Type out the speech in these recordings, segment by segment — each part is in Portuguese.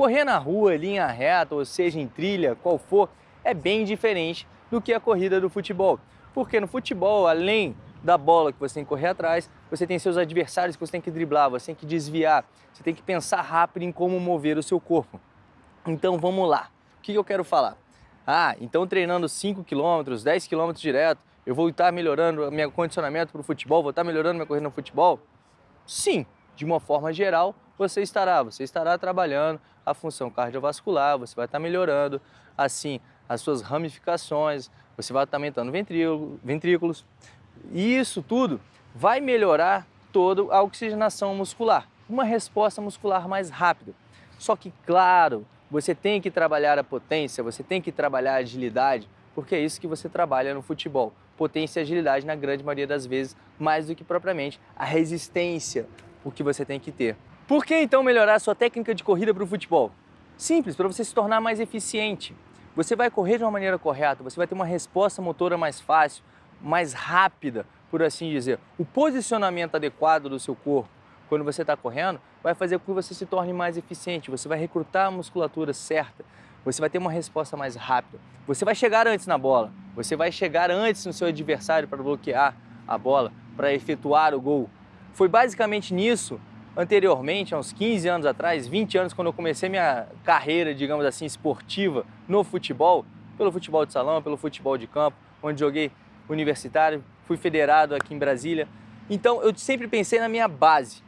Correr na rua, linha reta, ou seja, em trilha, qual for, é bem diferente do que a corrida do futebol. Porque no futebol, além da bola que você tem que correr atrás, você tem seus adversários que você tem que driblar, você tem que desviar, você tem que pensar rápido em como mover o seu corpo. Então vamos lá, o que eu quero falar? Ah, então treinando 5 km, 10 km direto, eu vou estar melhorando meu condicionamento para o futebol, vou estar melhorando minha corrida no futebol? Sim, de uma forma geral, você estará, você estará trabalhando a função cardiovascular, você vai estar melhorando, assim, as suas ramificações, você vai estar aumentando ventrículos, e isso tudo vai melhorar toda a oxigenação muscular, uma resposta muscular mais rápida. Só que, claro, você tem que trabalhar a potência, você tem que trabalhar a agilidade, porque é isso que você trabalha no futebol. Potência e agilidade, na grande maioria das vezes, mais do que propriamente a resistência, o que você tem que ter. Por que então melhorar a sua técnica de corrida para o futebol? Simples, para você se tornar mais eficiente. Você vai correr de uma maneira correta, você vai ter uma resposta motora mais fácil, mais rápida, por assim dizer. O posicionamento adequado do seu corpo quando você está correndo vai fazer com que você se torne mais eficiente, você vai recrutar a musculatura certa, você vai ter uma resposta mais rápida. Você vai chegar antes na bola, você vai chegar antes no seu adversário para bloquear a bola, para efetuar o gol. Foi basicamente nisso, anteriormente, há uns 15 anos atrás, 20 anos, quando eu comecei minha carreira, digamos assim, esportiva no futebol, pelo futebol de salão, pelo futebol de campo, onde joguei universitário, fui federado aqui em Brasília. Então eu sempre pensei na minha base.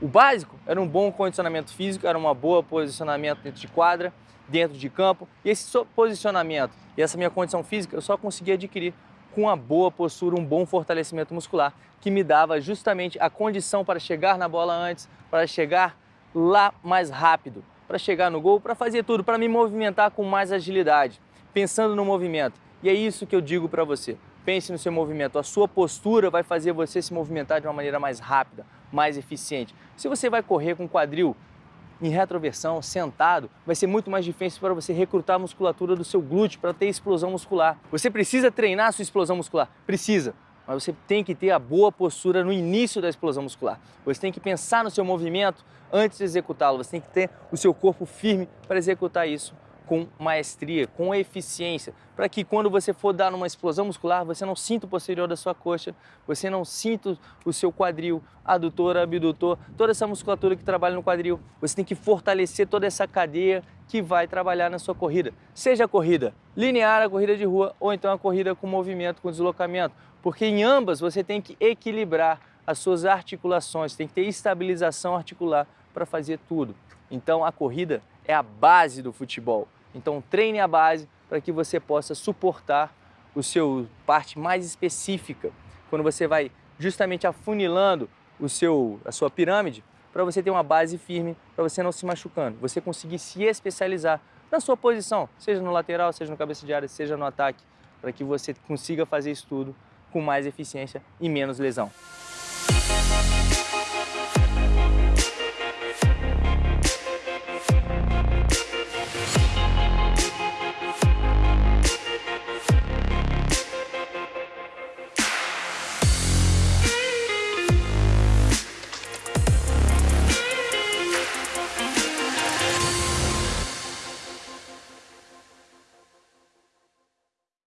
O básico era um bom condicionamento físico, era um bom posicionamento dentro de quadra, dentro de campo. E esse posicionamento e essa minha condição física eu só consegui adquirir com uma boa postura, um bom fortalecimento muscular, que me dava justamente a condição para chegar na bola antes, para chegar lá mais rápido, para chegar no gol, para fazer tudo, para me movimentar com mais agilidade, pensando no movimento. E é isso que eu digo para você. Pense no seu movimento. A sua postura vai fazer você se movimentar de uma maneira mais rápida, mais eficiente. Se você vai correr com quadril em retroversão, sentado, vai ser muito mais difícil para você recrutar a musculatura do seu glúteo para ter explosão muscular. Você precisa treinar a sua explosão muscular? Precisa. Mas você tem que ter a boa postura no início da explosão muscular. Você tem que pensar no seu movimento antes de executá-lo. Você tem que ter o seu corpo firme para executar isso com maestria, com eficiência, para que quando você for dar uma explosão muscular, você não sinta o posterior da sua coxa, você não sinta o seu quadril, adutor, abdutor, toda essa musculatura que trabalha no quadril. Você tem que fortalecer toda essa cadeia que vai trabalhar na sua corrida. Seja a corrida linear, a corrida de rua, ou então a corrida com movimento, com deslocamento, porque em ambas você tem que equilibrar as suas articulações, tem que ter estabilização articular para fazer tudo. Então a corrida é a base do futebol. Então treine a base para que você possa suportar o seu parte mais específica, quando você vai justamente afunilando o seu, a sua pirâmide, para você ter uma base firme, para você não se machucando, você conseguir se especializar na sua posição, seja no lateral, seja no cabeça de área, seja no ataque, para que você consiga fazer isso tudo com mais eficiência e menos lesão.